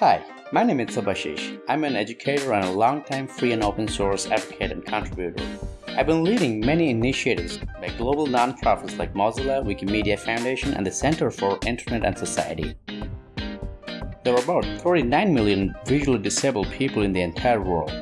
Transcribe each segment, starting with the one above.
Hi, my name is Subhashish. I'm an educator and a long-time free and open source advocate and contributor. I've been leading many initiatives by global nonprofits like Mozilla, Wikimedia Foundation, and the Center for Internet and Society. There are about 39 million visually disabled people in the entire world,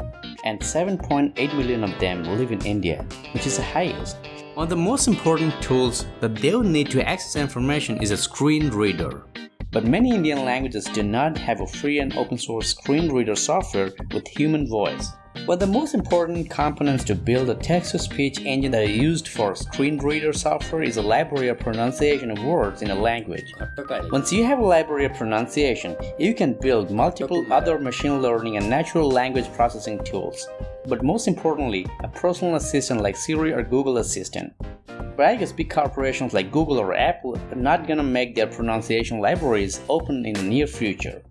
and 7.8 million of them live in India, which is the highest. One of the most important tools that they will need to access information is a screen reader. But many Indian languages do not have a free and open source screen reader software with human voice. But the most important components to build a text-to-speech engine that is used for screen reader software is a library of pronunciation of words in a language. Once you have a library of pronunciation, you can build multiple other machine learning and natural language processing tools. But most importantly, a personal assistant like Siri or Google Assistant. But I guess big corporations like Google or Apple are not gonna make their pronunciation libraries open in the near future.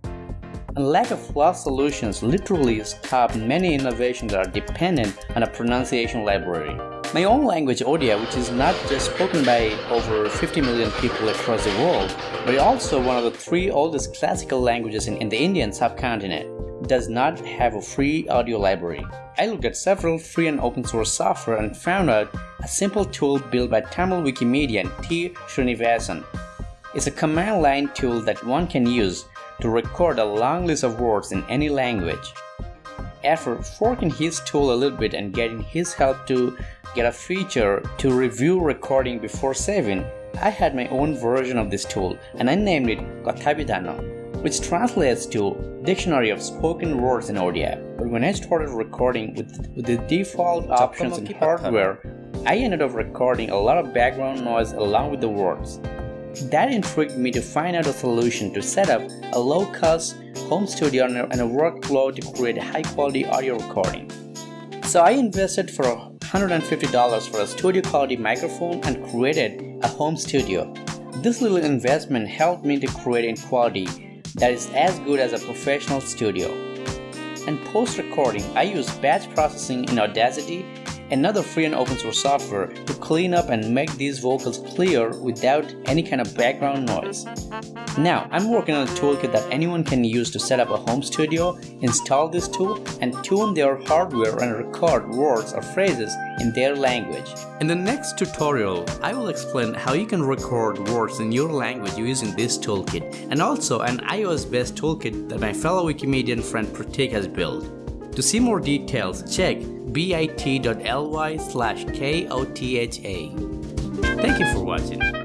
And lack of flawed solutions literally stop many innovations that are dependent on a pronunciation library. My own language Odia, which is not just spoken by over 50 million people across the world, but also one of the three oldest classical languages in, in the Indian subcontinent, does not have a free audio library. I looked at several free and open source software and found out a simple tool built by Tamil Wikimedian T. Srinivasan. It's a command line tool that one can use to record a long list of words in any language. After forking his tool a little bit and getting his help to get a feature to review recording before saving, I had my own version of this tool and I named it Kathabhidhana which translates to Dictionary of Spoken Words in Odia. But when I started recording with, with the default options in hardware, I ended up recording a lot of background noise along with the words. That intrigued me to find out a solution to set up a low-cost home studio and a workflow to create a high-quality audio recording. So I invested for $150 for a studio quality microphone and created a home studio. This little investment helped me to create in quality that is as good as a professional studio. And post-recording, I use batch processing in Audacity, another free and open source software, to clean up and make these vocals clear without any kind of background noise. Now, I'm working on a toolkit that anyone can use to set up a home studio, install this tool, and tune their hardware and record words or phrases in their language. In the next tutorial, I will explain how you can record words in your language using this toolkit, and also an iOS-based toolkit that my fellow Wikimedian friend Pratik has built. To see more details, check bit.ly slash kotha. Thank you for watching.